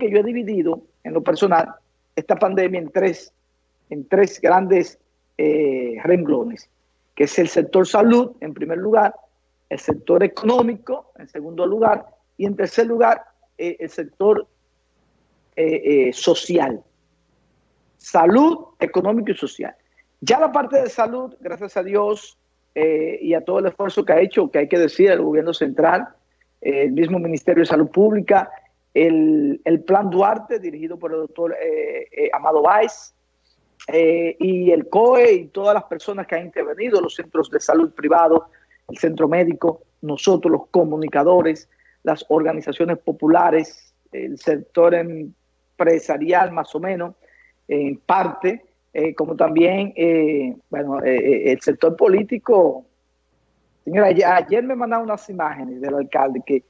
que yo he dividido en lo personal esta pandemia en tres, en tres grandes eh, renglones, que es el sector salud en primer lugar, el sector económico en segundo lugar y en tercer lugar eh, el sector eh, social. Salud, económico y social. Ya la parte de salud, gracias a Dios y a todo el esfuerzo que ha hecho, que hay que decir, el gobierno central, el mismo Ministerio de Salud Pública, el, Plan Duarte, dirigido por el doctor eh, eh, Amado Báez, eh, y el COE y todas las personas que han intervenido, los centros de salud privados, el centro médico, nosotros los comunicadores, las organizaciones populares, el sector empresarial más o menos, en parte, como también bueno, el sector político. Señora, ayer me mandaron unas imágenes del alcalde que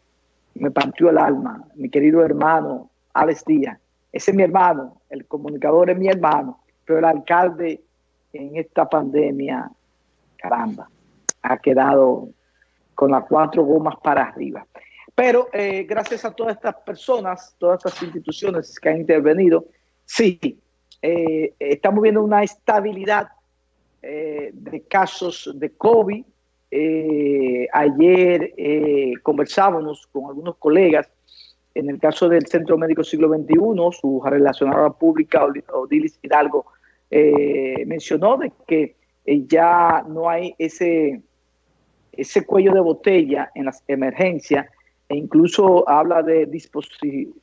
me partió el alma, mi querido hermano Alex Díaz. Ese es mi hermano, el comunicador es mi hermano, pero el alcalde en esta pandemia, caramba, ha quedado con las cuatro gomas para arriba. Pero eh, gracias a todas estas personas, todas estas instituciones que han intervenido, sí, eh, estamos viendo una estabilidad eh, de casos de COVID, eh, ayer eh, conversábamos con algunos colegas, en el caso del Centro Médico Siglo XXI, su relacionada pública, Odilis Hidalgo, eh, mencionó de que ya no hay ese, ese cuello de botella en las emergencias e incluso habla de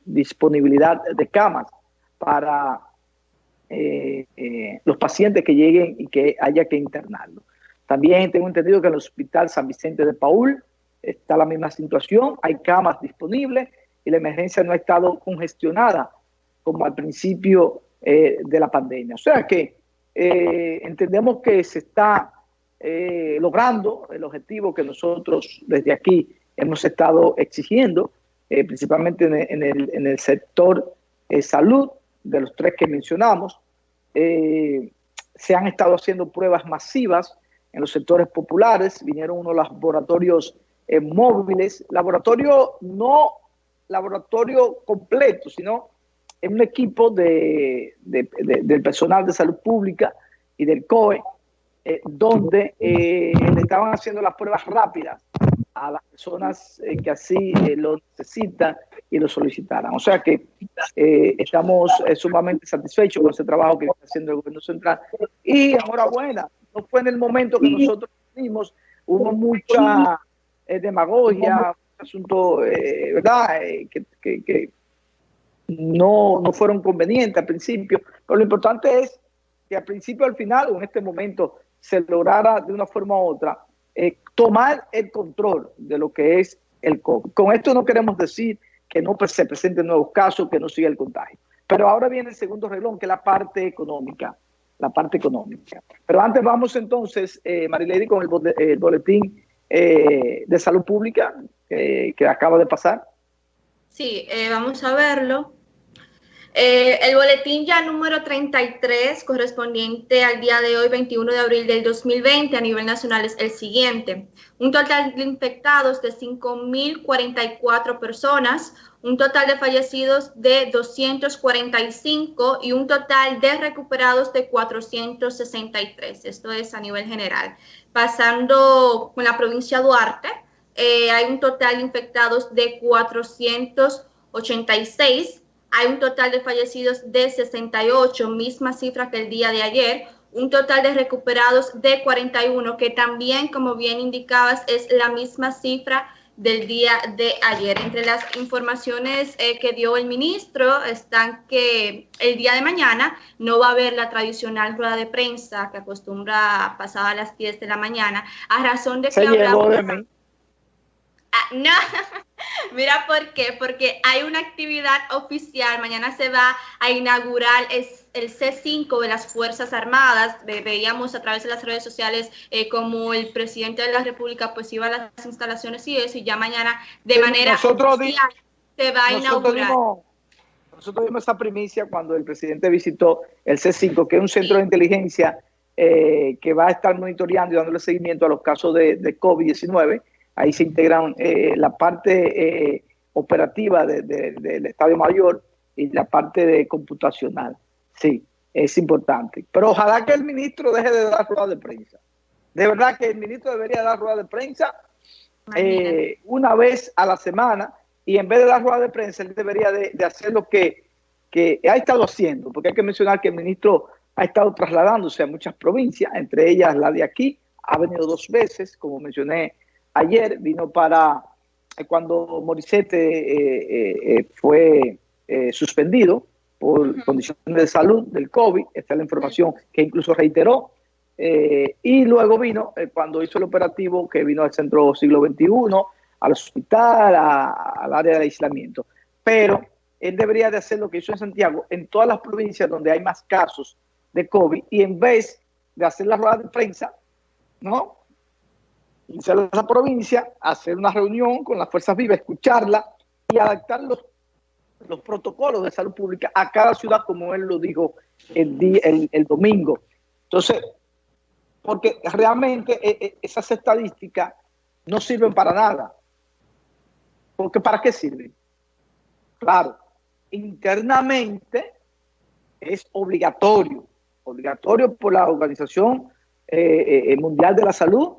disponibilidad de camas para los pacientes que lleguen y que haya que internarlos. También tengo entendido que en el Hospital San Vicente de Paul está la misma situación, hay camas disponibles y la emergencia no ha estado congestionada como al principio eh, de la pandemia. O sea que eh, entendemos que se está eh, logrando el objetivo que nosotros desde aquí hemos estado exigiendo, principalmente en el, en el sector salud, de los tres que mencionamos. se han estado haciendo pruebas masivas en los sectores populares, vinieron unos laboratorios eh, móviles, laboratorio no laboratorio completo, sino en un equipo de, del personal de salud pública y del COE, eh, donde eh, le estaban haciendo las pruebas rápidas a las personas que así lo necesitan y lo solicitaran. O sea que estamos sumamente satisfechos con ese trabajo que está haciendo el gobierno central. Y enhorabuena no fue en el momento que nosotros vimos, hubo mucha eh, demagogia, asunto, eh, ¿verdad?, eh, que, no, no fueron convenientes al principio, pero lo importante es que al principio, al final o en este momento se lograra de una forma u otra tomar el control de lo que es el COVID. Con esto no queremos decir que no se presenten nuevos casos, que no siga el contagio. Pero ahora viene el segundo reloj, que es la parte económica la parte económica. Pero antes vamos entonces, eh, Marilady, con el, boletín eh, de salud pública que acaba de pasar. Sí, eh, vamos a verlo. Eh, el boletín ya número 33, correspondiente al día de hoy, 21 de abril del 2020, a nivel nacional es el siguiente. Un total de infectados de 5.044 personas, un total de fallecidos de 245 y un total de recuperados de 463. Esto es a nivel general. Pasando con la provincia de Duarte, eh, hay un total de infectados de 486 hay un total de fallecidos de 68, misma cifra que el día de ayer. Un total de recuperados de 41, que también, como bien indicabas, es la misma cifra del día de ayer. Entre las informaciones eh, que dio el ministro están que el día de mañana no va a haber la tradicional rueda de prensa que acostumbra pasar a las 10 de la mañana, a razón de que hablamos... Ah, no, mira por qué, porque hay una actividad oficial, mañana se va a inaugurar el C5 de las Fuerzas Armadas, veíamos a través de las redes sociales eh, como el presidente de la República pues iba a las instalaciones y eso, y ya mañana de manera oficial se va a inaugurar. nosotros vimos esa primicia cuando el presidente visitó el C5, que es un centro de inteligencia eh, que va a estar monitoreando y dándole seguimiento a los casos de, de COVID-19, Ahí se integran eh, la parte eh, operativa del Estadio Mayor y la parte de computacional. Sí, es importante. Pero ojalá que el ministro deje de dar rueda de prensa. De verdad que el ministro debería dar rueda de prensa eh, una vez a la semana y en vez de dar rueda de prensa, él debería de, hacer lo que, que, ha estado haciendo, porque hay que mencionar que el ministro ha estado trasladándose a muchas provincias, entre ellas la de aquí, ha venido dos veces, como mencioné ayer, vino para eh, cuando Morissette eh, fue suspendido por condiciones de salud del COVID, esta es la información que incluso reiteró, eh, y luego vino eh, cuando hizo el operativo que vino al centro siglo XXI, al hospital, al área de aislamiento. Pero él debería de hacer lo que hizo en Santiago, en todas las provincias donde hay más casos de COVID, y en vez de hacer la rueda de prensa, ¿no? Irse a esa provincia, hacer una reunión con las fuerzas vivas, escucharla y adaptar los, los protocolos de salud pública a cada ciudad, como él lo dijo el, día, el, el domingo. Entonces, porque realmente eh, eh, esas estadísticas no sirven para nada. Porque ¿para qué sirven? Claro, internamente es obligatorio, obligatorio por la Organización eh, Mundial de la Salud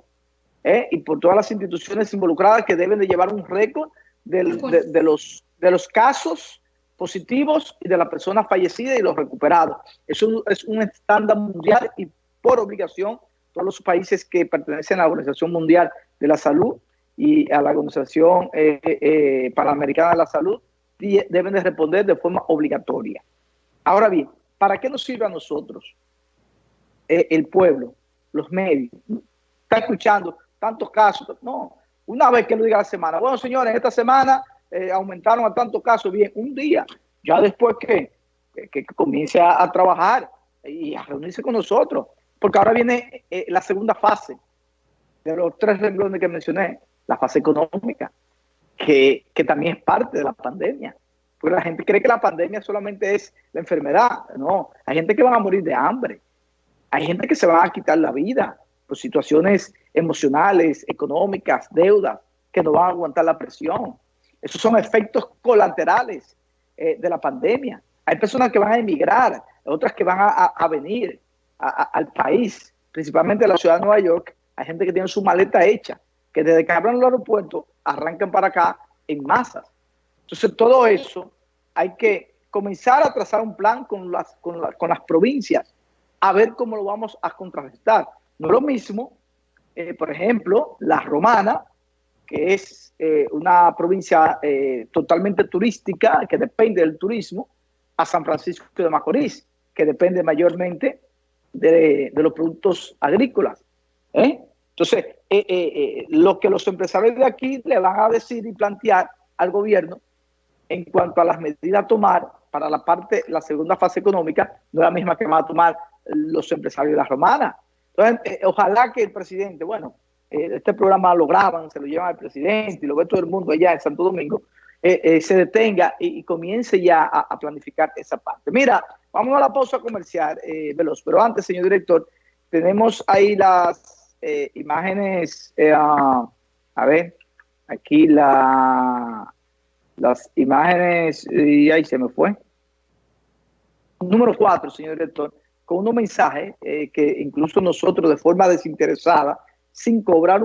y por todas las instituciones involucradas que deben de llevar un récord de, los, de los casos positivos y de las personas fallecidas y los recuperados. Eso es un estándar mundial y por obligación todos los países que pertenecen a la Organización Mundial de la Salud y a la Organización eh, eh, Panamericana de la Salud deben de responder de forma obligatoria. Ahora bien, ¿para qué nos sirve a nosotros eh, el pueblo, los medios? Está escuchando tantos casos. No, una vez que lo diga la semana. Bueno, señores, esta semana aumentaron a tantos casos. Bien, un día. Ya después que, que, comience a trabajar y a reunirse con nosotros porque ahora viene eh, la segunda fase de los tres renglones que mencioné, la fase económica, que, que, también es parte de la pandemia. Porque la gente cree que la pandemia solamente es la enfermedad. No, hay gente que va a morir de hambre. Hay gente que se va a quitar la vida por situaciones emocionales, económicas, deudas, que no van a aguantar la presión. Esos son efectos colaterales eh, de la pandemia. Hay personas que van a emigrar, otras que van a, a venir al país, principalmente a la ciudad de Nueva York, hay gente que tiene su maleta hecha, que desde que abran el aeropuerto arrancan para acá en masas. Entonces todo eso hay que comenzar a trazar un plan con las, con, las provincias, a ver cómo lo vamos a contrarrestar. No es lo mismo, eh, por ejemplo, la romana, que es eh, una provincia eh, totalmente turística, que depende del turismo, a San Francisco de Macorís, que depende mayormente de, los productos agrícolas. Entonces, lo que los empresarios de aquí le van a decir y plantear al gobierno en cuanto a las medidas a tomar para la parte, la segunda fase económica, no es la misma que van a tomar los empresarios de la romana. Entonces, ojalá que el presidente, bueno, este programa lo graban, se lo llevan al presidente y lo ve todo el mundo allá en Santo Domingo, se detenga y, comience ya a, planificar esa parte. Mira, Vamos a la pausa comercial, eh, Veloz. Pero antes, señor director, tenemos ahí las eh, imágenes, eh, a ver, aquí la, las imágenes, y ahí se me fue. Número cuatro, señor director, con un mensaje que incluso nosotros de forma desinteresada, sin cobrar